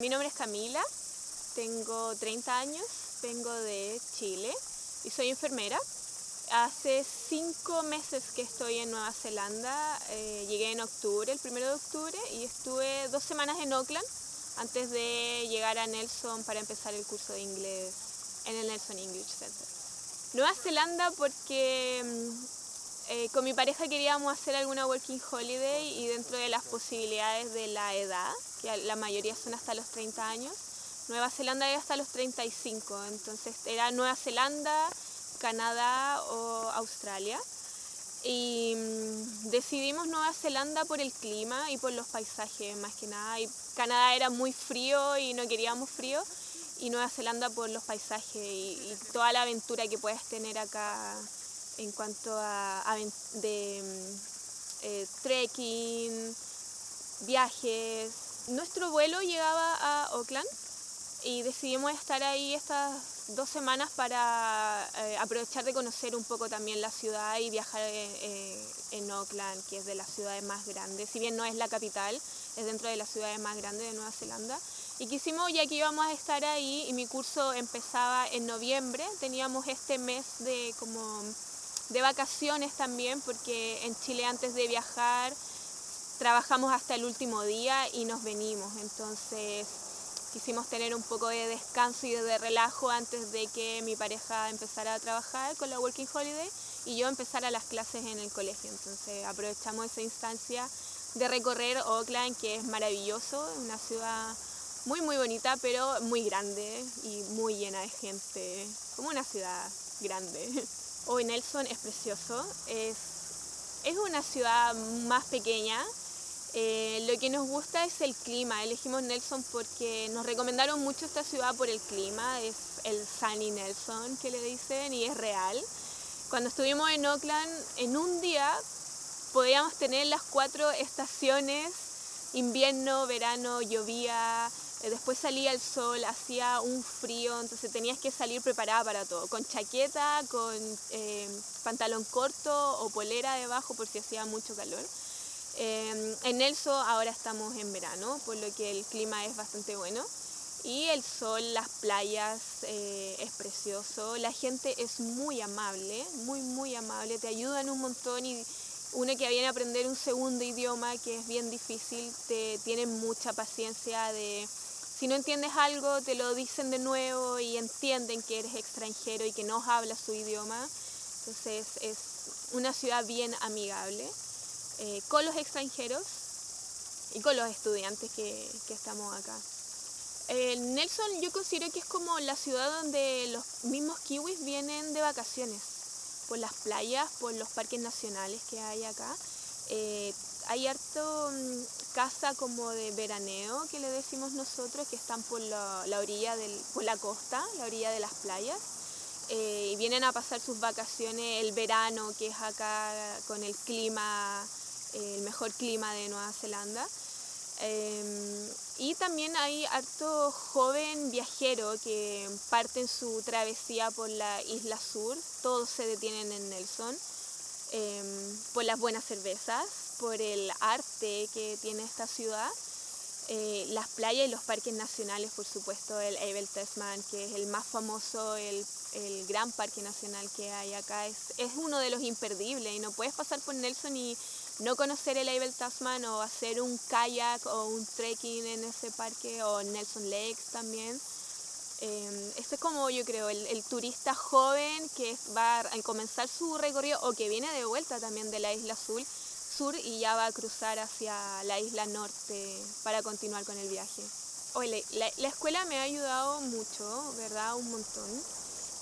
Mi nombre es Camila, tengo 30 años, vengo de Chile y soy enfermera. Hace cinco meses que estoy en Nueva Zelanda, eh, llegué en octubre, el primero de octubre, y estuve dos semanas en Auckland antes de llegar a Nelson para empezar el curso de inglés en el Nelson English Center. Nueva Zelanda porque mm, eh, con mi pareja queríamos hacer alguna working holiday y dentro de las posibilidades de la edad, que la mayoría son hasta los 30 años, Nueva Zelanda es hasta los 35, entonces era Nueva Zelanda, Canadá o Australia. Y mm, decidimos Nueva Zelanda por el clima y por los paisajes más que nada. Y Canadá era muy frío y no queríamos frío. Y Nueva Zelanda por los paisajes y toda la aventura que puedes tener acá en cuanto a, mm, eh, trekking, viajes. Nuestro vuelo llegaba a Auckland y decidimos estar ahí estas dos semanas para eh, aprovechar de conocer un poco también la ciudad y viajar eh, en Auckland, que es de las ciudades más grandes. Si bien no es la capital, es dentro de las ciudades más grandes de Nueva Zelanda. Y quisimos, ya que íbamos a estar ahí, y mi curso empezaba en noviembre, teníamos este mes de como de vacaciones también, porque en Chile antes de viajar trabajamos hasta el último día y nos venimos. Entonces quisimos tener un poco de descanso y de relajo antes de que mi pareja empezara a trabajar con la Working Holiday y yo empezara las clases en el colegio. Entonces aprovechamos esa instancia de recorrer Oakland, que es maravilloso, una ciudad muy muy bonita, pero muy grande y muy llena de gente, como una ciudad grande. Hoy Nelson es precioso, es, es una ciudad más pequeña. Eh, lo que nos gusta es el clima. Elegimos Nelson porque nos recomendaron mucho esta ciudad por el clima. Es el Sunny Nelson que le dicen y es real. Cuando estuvimos en Oakland, en un día podíamos tener las cuatro estaciones, invierno, verano, llovía, eh, después salía el sol, hacía un frío, entonces tenías que salir preparada para todo, con chaqueta, con eh, pantalón corto o polera debajo por si hacía mucho calor. Eh, en Nelson ahora estamos en verano, por lo que el clima es bastante bueno. Y el sol, las playas, es precioso. La gente es muy amable, muy, muy amable. Te ayudan un montón y uno que viene a aprender un segundo idioma que es bien difícil, te tiene mucha paciencia de si no entiendes algo, te lo dicen de nuevo y entienden que eres extranjero y que no hablas su idioma. Entonces es una ciudad bien amigable eh, con los extranjeros y con los estudiantes que, estamos acá. Nelson yo considero que es como la ciudad donde los mismos kiwis vienen de vacaciones, por las playas, por los parques nacionales que hay acá. Eh, hay harto mm, casa como de veraneo que le decimos nosotros, que están por la, orilla del, por la costa, la orilla de las playas. Eh, y vienen a pasar sus vacaciones el verano, que es acá con el clima, el mejor clima de Nueva Zelanda. Em, y también hay harto joven viajero que parten su travesía por la isla sur, todos se detienen en Nelson, em, por las buenas cervezas, por el arte que tiene esta ciudad. Eh, las playas y los parques nacionales, por supuesto, el Abel Tasman, que es el más famoso, el, el, gran parque nacional que hay acá, es, es, uno de los imperdibles y no puedes pasar por Nelson y no conocer el Abel Tasman o hacer un kayak o un trekking en ese parque o Nelson Lakes también. Eh, este es como yo creo el, turista joven que va a comenzar su recorrido o que viene de vuelta también de la isla sur y ya va a cruzar hacia la isla norte para continuar con el viaje. Oye, la, escuela me ha ayudado mucho, ¿verdad? Un montón.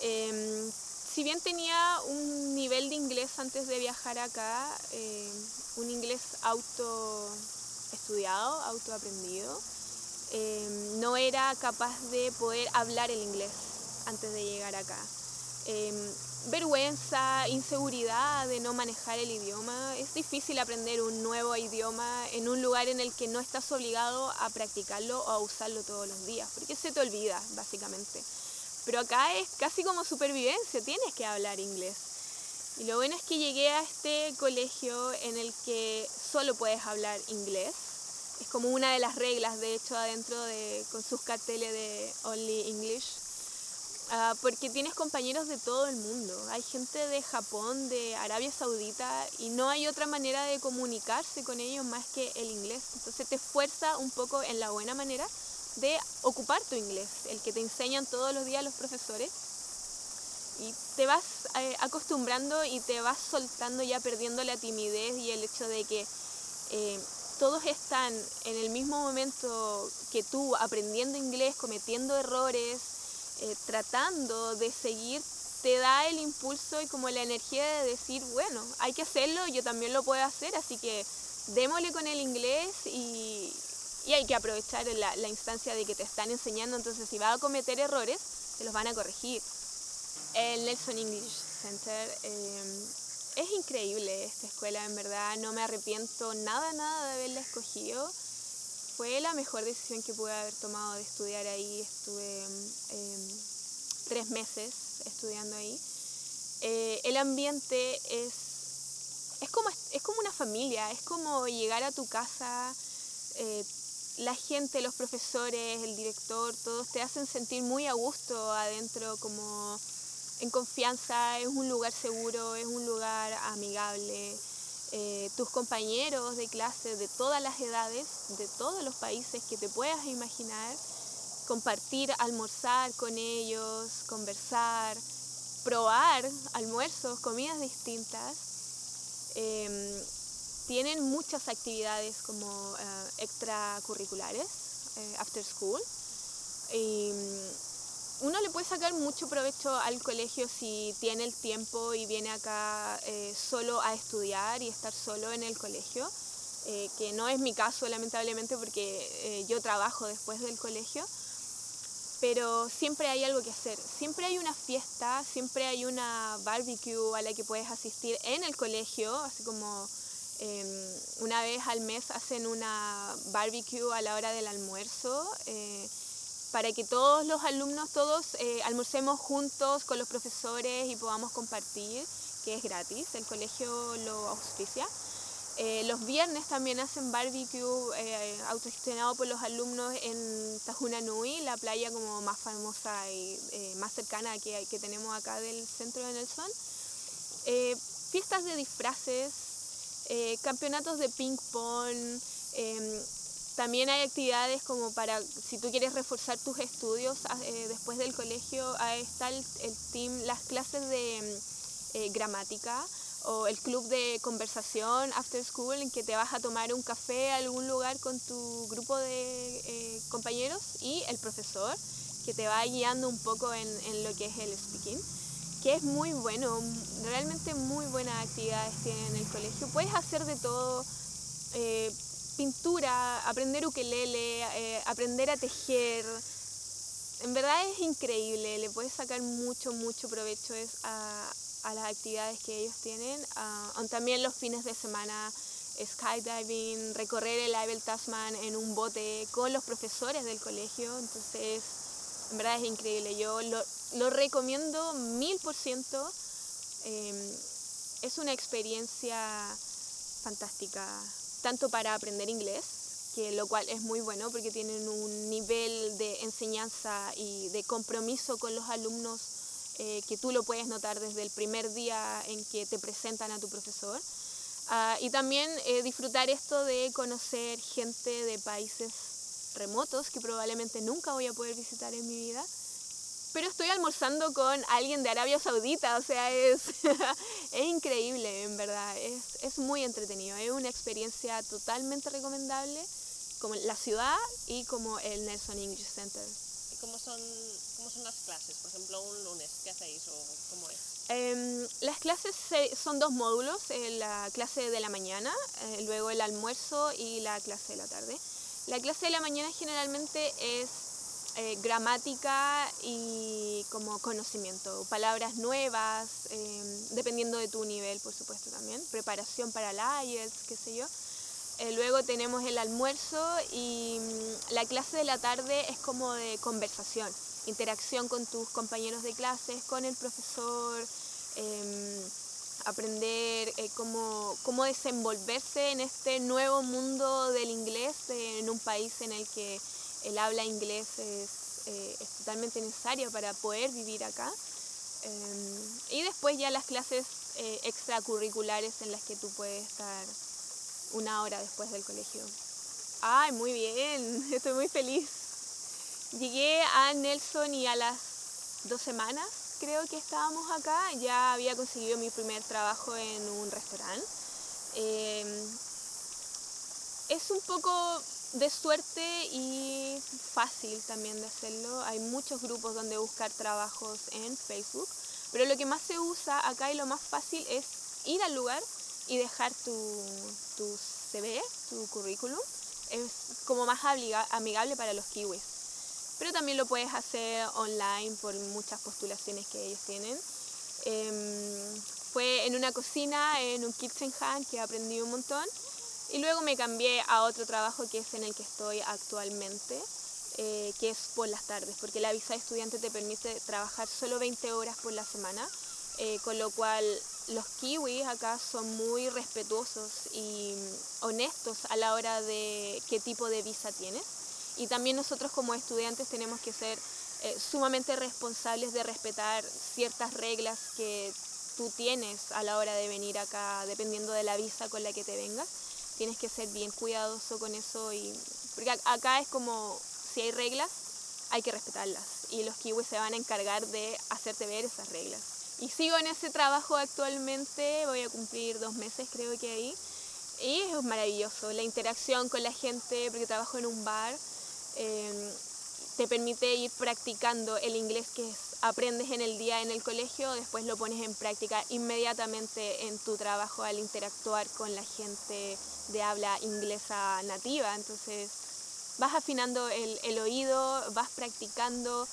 Em, si bien tenía un nivel de inglés antes de viajar acá, em, un inglés auto estudiado, auto aprendido, em, no era capaz de poder hablar el inglés antes de llegar acá vergüenza, inseguridad de no manejar el idioma. Es difícil aprender un nuevo idioma en un lugar en el que no estás obligado a practicarlo o a usarlo todos los días, porque se te olvida, básicamente. Pero acá es casi como supervivencia, tienes que hablar inglés. Y lo bueno es que llegué a este colegio en el que solo puedes hablar inglés. es como una de las reglas, de hecho, adentro de, con sus carteles de Only English. Ah, porque tienes compañeros de todo el mundo. Hay gente de Japón, de Arabia Saudita, y no hay otra manera de comunicarse con ellos más que el inglés. Entonces te fuerza un poco en la buena manera de ocupar tu inglés, el que te enseñan todos los días los profesores. Y te vas eh, acostumbrando y te vas soltando ya perdiendo la timidez y el hecho de que eh, todos están en el mismo momento que tú aprendiendo inglés, cometiendo errores, eh, tratando de seguir, te da el impulso y como la energía de decir, bueno, hay que hacerlo, yo también lo puedo hacer, así que démosle con el inglés y, y hay que aprovechar la, la, instancia de que te están enseñando, entonces si vas a cometer errores, te los van a corregir. El Nelson English Center eh, es increíble esta escuela, en verdad, no me arrepiento nada, nada de haberla escogido. Fue la mejor decisión que pude haber tomado de estudiar ahí, estuve eh, tres meses estudiando ahí. Eh, el ambiente es, es, como, es como una familia, es como llegar a tu casa, la gente, los profesores, el director, todos te hacen sentir muy a gusto adentro, como en confianza, es un lugar seguro, es un lugar amigable. Eh, tus compañeros de clase de todas las edades, de todos los países que te puedas imaginar, compartir, almorzar con ellos, conversar, probar almuerzos, comidas distintas. Em, tienen muchas actividades como uh, extracurriculares, uh, after school. Y um, uno le puede sacar mucho provecho al colegio si tiene el tiempo y viene acá eh, solo a estudiar y estar solo en el colegio, eh, que no es mi caso lamentablemente porque eh, yo trabajo después del colegio, pero siempre hay algo que hacer, siempre hay una fiesta, siempre hay una barbecue a la que puedes asistir en el colegio, así como eh, una vez al mes hacen una barbecue a la hora del almuerzo eh, para que todos los alumnos, todos eh, almorcemos juntos con los profesores y podamos compartir, que es gratis, el colegio lo auspicia. Eh, los viernes también hacen barbecue autogestionado por los alumnos en Tajuna Nui, la playa como más famosa y más cercana que, que tenemos acá del centro de Nelson. fiestas de disfraces, eh, campeonatos de ping pong, em, también hay actividades como para, si tú quieres reforzar tus estudios ah, eh, después del colegio, ahí está el, team, las clases de em, eh, gramática o el club de conversación after school en que te vas a tomar un café a algún lugar con tu grupo de compañeros y el profesor que te va guiando un poco en lo que es el speaking que es muy bueno, realmente muy buenas actividades tienen en el colegio. Puedes hacer de todo, eh, pintura, aprender ukelele, eh, aprender a tejer. En verdad es increíble, le puedes sacar mucho, mucho provecho a, a las actividades que ellos tienen. Uh, también los fines de semana, skydiving, recorrer el Abel Tasman en un bote con los profesores del colegio. Entonces, en verdad es increíble. Yo lo, lo recomiendo mil por ciento. Em, es una experiencia fantástica, tanto para aprender inglés, que lo cual es muy bueno porque tienen un nivel de enseñanza y de compromiso con los alumnos eh, que tú lo puedes notar desde el primer día en que te presentan a tu profesor. Uh, y también eh, disfrutar esto de conocer gente de países remotos que probablemente nunca voy a poder visitar en mi vida pero estoy almorzando con alguien de Arabia Saudita, o sea, es, es increíble, en verdad, es, es, muy entretenido, es una experiencia totalmente recomendable, como la ciudad y como el Nelson English Center. ¿Y cómo son, cómo son las clases? Por ejemplo, un lunes, ¿qué hacéis o cómo es? Eh, las clases son dos módulos, eh, la clase de la mañana, eh, luego el almuerzo y la clase de la tarde. La clase de la mañana generalmente es eh, gramática y como conocimiento, palabras nuevas, em, dependiendo de tu nivel, por supuesto también, preparación para el IELTS, qué sé yo. Eh, luego tenemos el almuerzo y mm, la clase de la tarde es como de conversación, interacción con tus compañeros de clases, con el profesor, em, aprender eh, cómo, cómo desenvolverse en este nuevo mundo del inglés eh, en un país en el que el habla inglés es, eh, es totalmente necesario para poder vivir acá. Em, y después ya las clases eh, extracurriculares en las que tú puedes estar una hora después del colegio. Ay, muy bien, estoy muy feliz. Llegué a Nelson y a las dos semanas creo que estábamos acá, ya había conseguido mi primer trabajo en un restaurante. Es un poco de suerte y fácil también de hacerlo. Hay muchos grupos donde buscar trabajos en Facebook, pero lo que más se usa acá y lo más fácil es ir al lugar y dejar tu, tu CV, tu currículum. Es como más amigable para los kiwis pero también lo puedes hacer online por muchas postulaciones que ellos tienen. Em, fue en una cocina, en un kitchen hand, que aprendí un montón. Y luego me cambié a otro trabajo que es en el que estoy actualmente, eh, que es por las tardes, porque la visa de estudiante te permite trabajar solo 20 horas por la semana, eh, con lo cual los kiwis acá son muy respetuosos y honestos a la hora de qué tipo de visa tienes. Y también nosotros como estudiantes tenemos que ser eh, sumamente responsables de respetar ciertas reglas que tú tienes a la hora de venir acá, dependiendo de la visa con la que te vengas. Tienes que ser bien cuidadoso con eso y porque acá es como si hay reglas, hay que respetarlas y los kiwis se van a encargar de hacerte ver esas reglas. Y sigo en ese trabajo actualmente, voy a cumplir dos meses creo que ahí. Y es maravilloso, la interacción con la gente, porque trabajo en un bar, Em, te permite ir practicando el inglés que aprendes en el día en el colegio, después lo pones en práctica inmediatamente en tu trabajo al interactuar con la gente de habla inglesa nativa. Entonces vas afinando el, oído, vas practicando,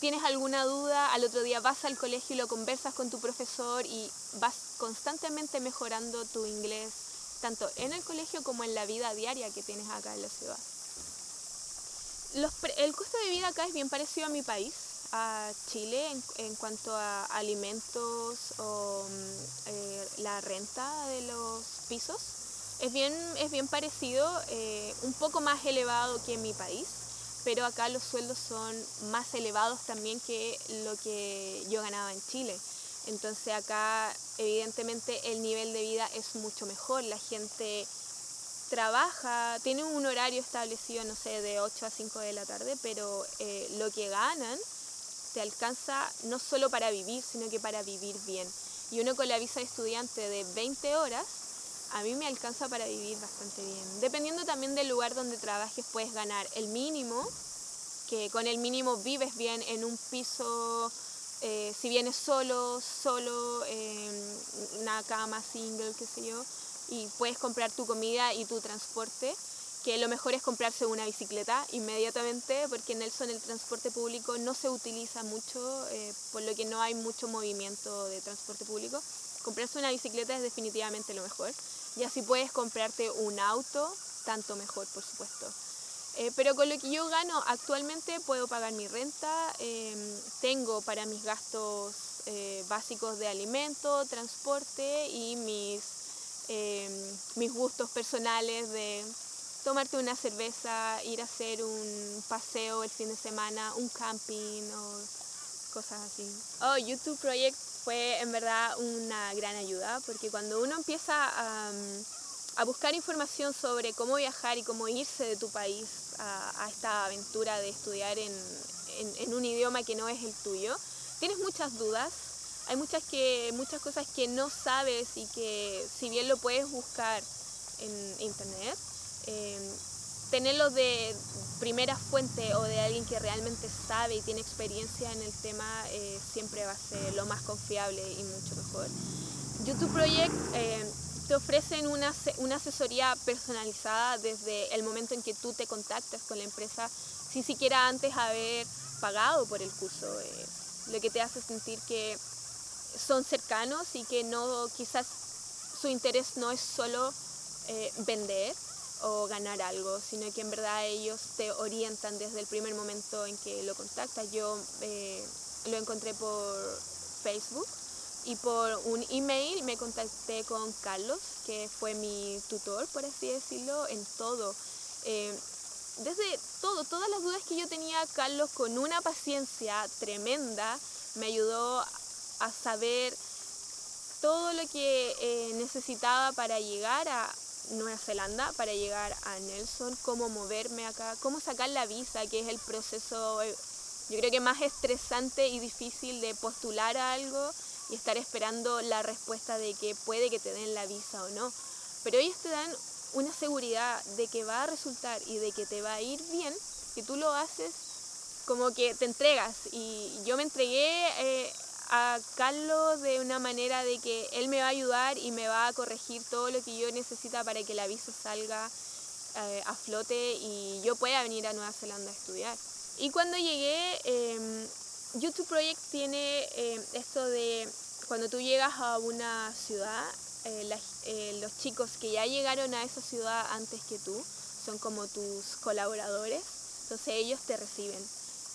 tienes alguna duda, al otro día vas al colegio y lo conversas con tu profesor y vas constantemente mejorando tu inglés, tanto en el colegio como en la vida diaria que tienes acá en la ciudad el costo de vida acá es bien parecido a mi país, a Chile, en, cuanto a alimentos o mm, eh, la renta de los pisos. Es bien, es bien parecido, eh, un poco más elevado que en mi país, pero acá los sueldos son más elevados también que lo que yo ganaba en Chile. Entonces acá evidentemente el nivel de vida es mucho mejor, la gente trabaja, tiene un horario establecido, no sé, de 8 a 5 de la tarde, pero eh, lo que ganan te alcanza no solo para vivir, sino que para vivir bien. Y uno con la visa de estudiante de 20 horas, a mí me alcanza para vivir bastante bien. Dependiendo también del lugar donde trabajes, puedes ganar el mínimo, que con el mínimo vives bien en un piso, eh, si vienes solo, solo, en una cama single, qué sé yo, y puedes comprar tu comida y tu transporte, que lo mejor es comprarse una bicicleta inmediatamente, porque en Nelson el transporte público no se utiliza mucho, eh, por lo que no hay mucho movimiento de transporte público. Comprarse una bicicleta es definitivamente lo mejor. Y así puedes comprarte un auto, tanto mejor, por supuesto. Eh, pero con lo que yo gano actualmente puedo pagar mi renta, em, tengo para mis gastos eh, básicos de alimento, transporte y mis Em, mis gustos personales de tomarte una cerveza, ir a hacer un paseo el fin de semana, un camping o cosas así. Oh, YouTube Project fue en verdad una gran ayuda porque cuando uno empieza a, a buscar información sobre cómo viajar y cómo irse de tu país a, esta aventura de estudiar en, un idioma que no es el tuyo, tienes muchas dudas hay muchas, que, muchas cosas que no sabes y que si bien lo puedes buscar en internet, eh, tenerlo de primera fuente o de alguien que realmente sabe y tiene experiencia en el tema eh, siempre va a ser lo más confiable y mucho mejor. YouTube Project eh, te ofrecen una, una asesoría personalizada desde el momento en que tú te contactas con la empresa sin siquiera antes haber pagado por el curso, lo que te hace sentir que son cercanos y que no quizás su interés no es solo eh, vender o ganar algo, sino que en verdad ellos te orientan desde el primer momento en que lo contactas. Yo eh, lo encontré por Facebook, y por un email me contacté con Carlos, que fue mi tutor, por así decirlo, en todo. Eh, desde todo, todas las dudas que yo tenía, Carlos con una paciencia tremenda me ayudó a saber todo lo que eh, necesitaba para llegar a Nueva Zelanda, para llegar a Nelson, cómo moverme acá, cómo sacar la visa, que es el proceso, eh, yo creo que más estresante y difícil de postular a algo y estar esperando la respuesta de que puede que te den la visa o no. Pero ellos te dan una seguridad de que va a resultar y de que te va a ir bien, que tú lo haces como que te entregas. Y yo me entregué eh, a Carlos de una manera de que él me va a ayudar y me va a corregir todo lo que yo necesita para que la visa salga eh, a flote y yo pueda venir a Nueva Zelanda a estudiar. Y cuando llegué, eh, YouTube Project tiene em, esto de cuando tú llegas a una ciudad, eh, eh, los chicos que ya llegaron a esa ciudad antes que tú son como tus colaboradores, entonces ellos te reciben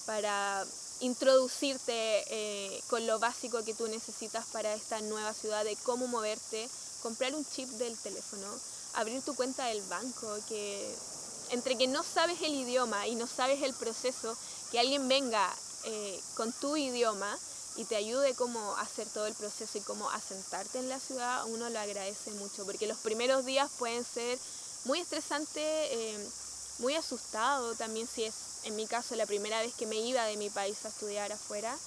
para introducirte eh, con lo básico que tú necesitas para esta nueva ciudad, de cómo moverte, comprar un chip del teléfono, abrir tu cuenta del banco, que entre que no sabes el idioma y no sabes el proceso, que alguien venga eh, con tu idioma y te ayude como a hacer todo el proceso y cómo asentarte en la ciudad, uno lo agradece mucho, porque los primeros días pueden ser muy estresantes, eh, muy asustado también si es en mi caso la primera vez que me iba de mi país a estudiar afuera.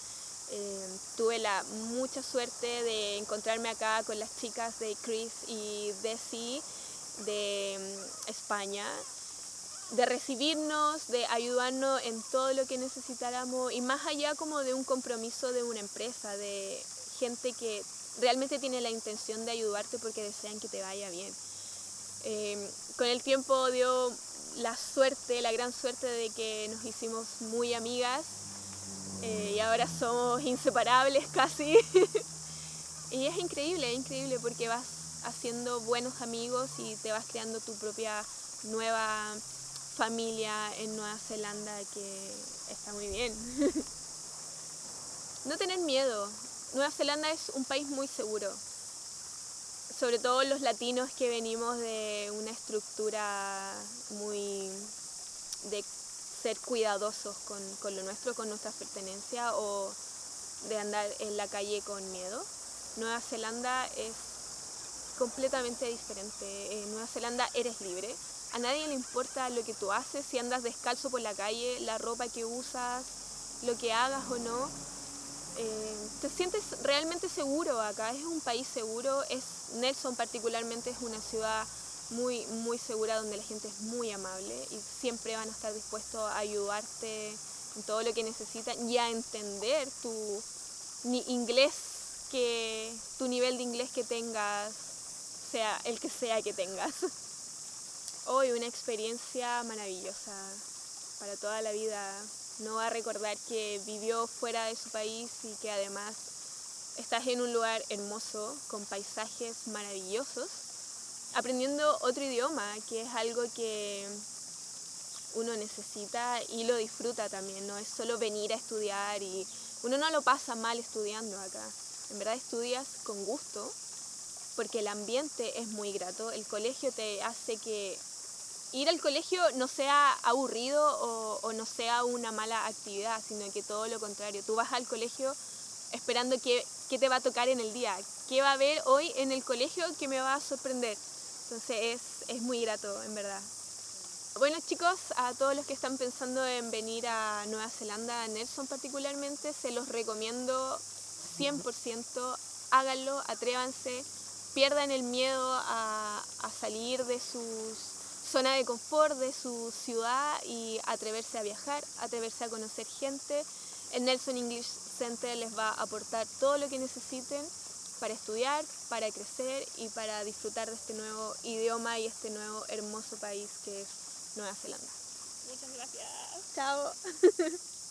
Eh, tuve la mucha suerte de encontrarme acá con las chicas de Chris y Desi de mm, España, de recibirnos, de ayudarnos en todo lo que necesitáramos y más allá como de un compromiso de una empresa, de gente que realmente tiene la intención de ayudarte porque desean que te vaya bien. Eh, con el tiempo dio la suerte, la gran suerte de que nos hicimos muy amigas eh, y ahora somos inseparables casi. y es increíble, increíble porque vas haciendo buenos amigos y te vas creando tu propia nueva familia en Nueva Zelanda que está muy bien. no tener miedo. Nueva Zelanda es un país muy seguro sobre todo los latinos que venimos de una estructura muy de ser cuidadosos con, lo nuestro, con nuestra pertenencia o de andar en la calle con miedo. Nueva Zelanda es completamente diferente. En Nueva Zelanda eres libre. A nadie le importa lo que tú haces, si andas descalzo por la calle, la ropa que usas, lo que hagas o no eh, te sientes realmente seguro acá, es un país seguro, es Nelson particularmente es una ciudad muy, muy segura donde la gente es muy amable y siempre van a estar dispuestos a ayudarte en todo lo que necesitan y a entender tu inglés que tu nivel de inglés que tengas, sea el que sea que tengas. Hoy una experiencia maravillosa para toda la vida no va a recordar que vivió fuera de su país y que además estás en un lugar hermoso, con paisajes maravillosos, aprendiendo otro idioma, que es algo que uno necesita y lo disfruta también, no es solo venir a estudiar y uno no lo pasa mal estudiando acá, en verdad estudias con gusto porque el ambiente es muy grato, el colegio te hace que ir al colegio no sea aburrido o, no sea una mala actividad, sino que todo lo contrario. Tú vas al colegio esperando qué, te va a tocar en el día, qué va a haber hoy en el colegio que me va a sorprender. Entonces es, es muy grato, en verdad. Bueno chicos, a todos los que están pensando en venir a Nueva Zelanda, a Nelson particularmente, se los recomiendo 100%, háganlo, atrévanse, pierdan el miedo a salir de sus zona de confort de su ciudad y atreverse a viajar, atreverse a conocer gente. El Nelson English Center les va a aportar todo lo que necesiten para estudiar, para crecer y para disfrutar de este nuevo idioma y este nuevo hermoso país que es Nueva Zelanda. Muchas gracias. Chao.